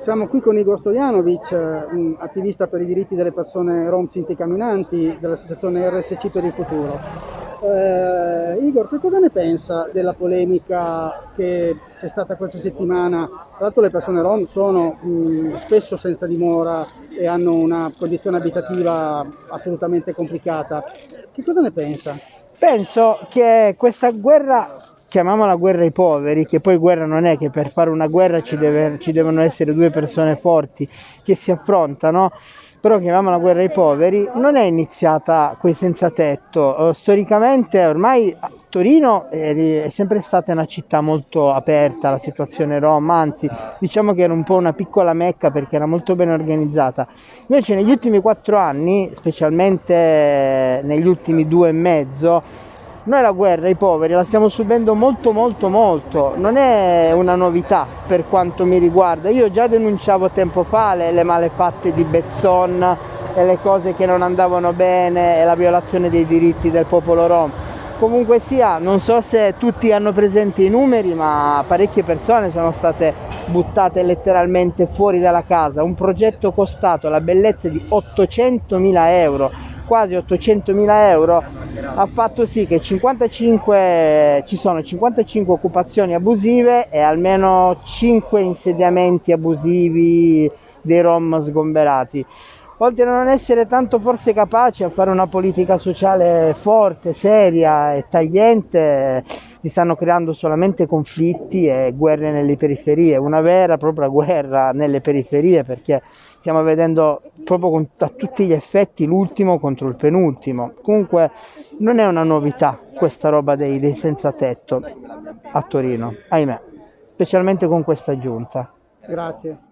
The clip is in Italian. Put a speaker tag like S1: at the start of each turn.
S1: Siamo qui con Igor Stojanovic, attivista per i diritti delle persone rom sinti camminanti dell'associazione RSC per il futuro. Eh, Igor, che cosa ne pensa della polemica che c'è stata questa settimana? Tra l'altro le persone rom sono mh, spesso senza dimora e hanno una condizione abitativa assolutamente complicata. Che cosa ne pensa?
S2: Penso che questa guerra chiamiamola guerra ai poveri, che poi guerra non è che per fare una guerra ci, deve, ci devono essere due persone forti che si affrontano, però chiamiamola guerra ai poveri, non è iniziata coi senza tetto. Storicamente ormai Torino è sempre stata una città molto aperta alla situazione rom, anzi diciamo che era un po' una piccola mecca perché era molto ben organizzata. Invece negli ultimi quattro anni, specialmente negli ultimi due e mezzo, noi la guerra, i poveri, la stiamo subendo molto molto molto, non è una novità per quanto mi riguarda. Io già denunciavo tempo fa le, le malefatte di Bezzon e le cose che non andavano bene e la violazione dei diritti del popolo rom. Comunque sia, non so se tutti hanno presente i numeri, ma parecchie persone sono state buttate letteralmente fuori dalla casa. Un progetto costato la bellezza di 800.000 euro quasi 800 mila euro ha fatto sì che 55, ci sono 55 occupazioni abusive e almeno 5 insediamenti abusivi dei rom sgomberati oltre a non essere tanto forse capaci a fare una politica sociale forte, seria e tagliente, si stanno creando solamente conflitti e guerre nelle periferie, una vera e propria guerra nelle periferie perché stiamo vedendo proprio con, a tutti gli effetti l'ultimo contro il penultimo. Comunque non è una novità questa roba dei, dei senza tetto a Torino, ahimè, specialmente con questa giunta.
S1: Grazie.